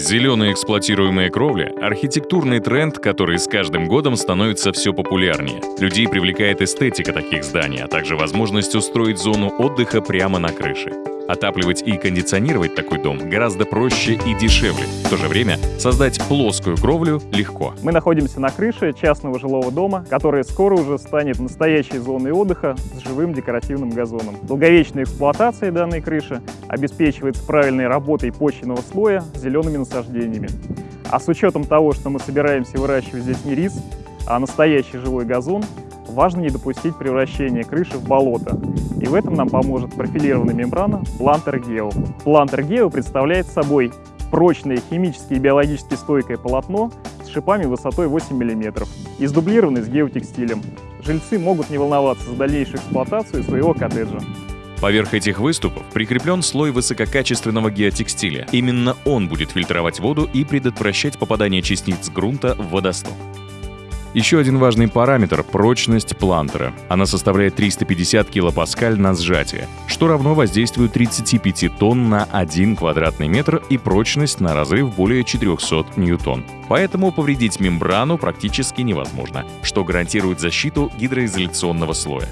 Зеленая эксплуатируемая кровля — архитектурный тренд, который с каждым годом становится все популярнее. Людей привлекает эстетика таких зданий, а также возможность устроить зону отдыха прямо на крыше. Отапливать и кондиционировать такой дом гораздо проще и дешевле. В то же время создать плоскую кровлю легко. Мы находимся на крыше частного жилого дома, который скоро уже станет настоящей зоной отдыха с живым декоративным газоном. Долговечная эксплуатация данной крыши обеспечивается правильной работой почвенного слоя зелеными насаждениями. А с учетом того, что мы собираемся выращивать здесь не рис, а настоящий живой газон, важно не допустить превращения крыши в болото. И в этом нам поможет профилированная мембрана Planter Geo. Planter Geo представляет собой прочное химически и биологически стойкое полотно с шипами высотой 8 мм и сдублированный с геотекстилем. Жильцы могут не волноваться за дальнейшую эксплуатацию своего коттеджа. Поверх этих выступов прикреплен слой высококачественного геотекстиля. Именно он будет фильтровать воду и предотвращать попадание частиц грунта в водосток. Еще один важный параметр — прочность плантера. Она составляет 350 килопаскаль на сжатие, что равно воздействию 35 тонн на 1 квадратный метр и прочность на разрыв более 400 ньютон. Поэтому повредить мембрану практически невозможно, что гарантирует защиту гидроизоляционного слоя.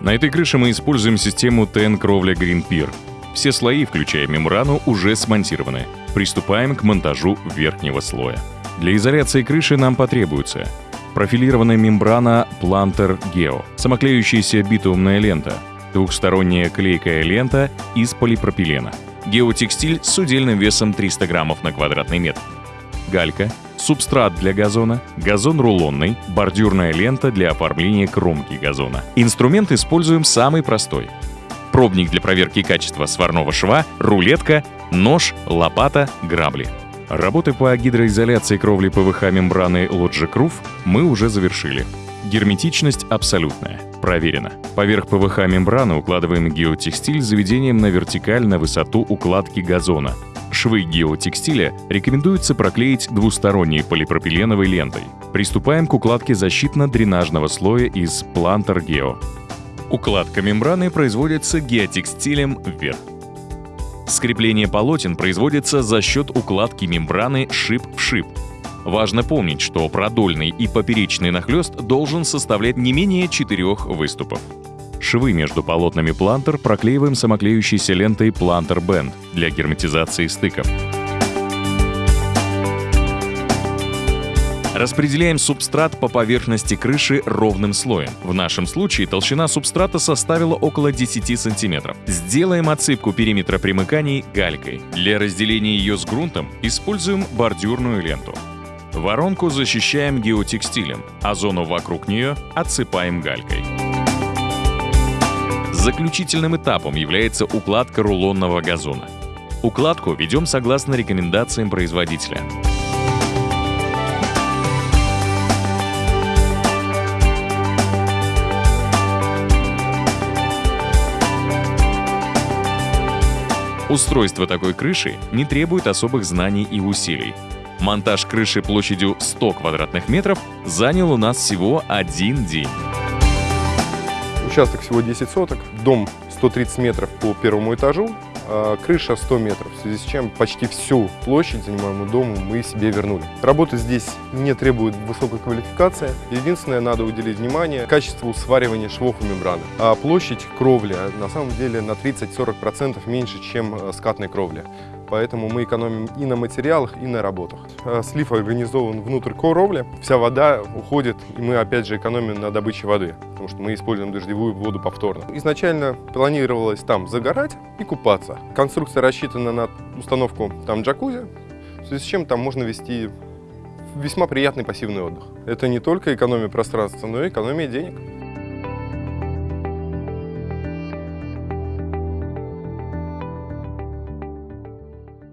На этой крыше мы используем систему ТН-кровля Green Pier. Все слои, включая мембрану, уже смонтированы. Приступаем к монтажу верхнего слоя. Для изоляции крыши нам потребуется профилированная мембрана Planter Geo, самоклеющаяся битумная лента, двухсторонняя клейкая лента из полипропилена, геотекстиль с удельным весом 300 граммов на квадратный метр, галька, субстрат для газона, газон рулонный, бордюрная лента для оформления кромки газона. Инструмент используем самый простой. Пробник для проверки качества сварного шва, рулетка, нож, лопата, грабли — Работы по гидроизоляции кровли ПВХ мембраны Logic Roof мы уже завершили. Герметичность абсолютная. Проверено. Поверх ПВХ мембраны укладываем геотекстиль с заведением на вертикаль на высоту укладки газона. Швы геотекстиля рекомендуется проклеить двусторонней полипропиленовой лентой. Приступаем к укладке защитно-дренажного слоя из Planter Geo. Укладка мембраны производится геотекстилем вверх. Скрепление полотен производится за счет укладки мембраны шип в шип. Важно помнить, что продольный и поперечный нахлест должен составлять не менее четырех выступов. Швы между полотнами плантер проклеиваем самоклеющейся лентой Planter Band для герметизации стыков. Распределяем субстрат по поверхности крыши ровным слоем. В нашем случае толщина субстрата составила около 10 см. Сделаем отсыпку периметра примыканий галькой. Для разделения ее с грунтом используем бордюрную ленту. Воронку защищаем геотекстилем, а зону вокруг нее отсыпаем галькой. Заключительным этапом является укладка рулонного газона. Укладку ведем согласно рекомендациям производителя. Устройство такой крыши не требует особых знаний и усилий. Монтаж крыши площадью 100 квадратных метров занял у нас всего один день. Участок всего 10 соток, дом 130 метров по первому этажу, крыша 100 метров, в связи с чем почти всю площадь занимаемую дому мы себе вернули. Работа здесь не требует высокой квалификации. Единственное, надо уделить внимание качеству сваривания швов и мембраны. А площадь кровли на самом деле на 30-40% меньше, чем э, скатной кровли поэтому мы экономим и на материалах, и на работах. Э, слив организован внутрь кровли, вся вода уходит, и мы опять же экономим на добыче воды, потому что мы используем дождевую воду повторно. Изначально планировалось там загорать и купаться. Конструкция рассчитана на установку там джакузи, в связи с чем там можно вести весьма приятный пассивный отдых. Это не только экономия пространства, но и экономия денег.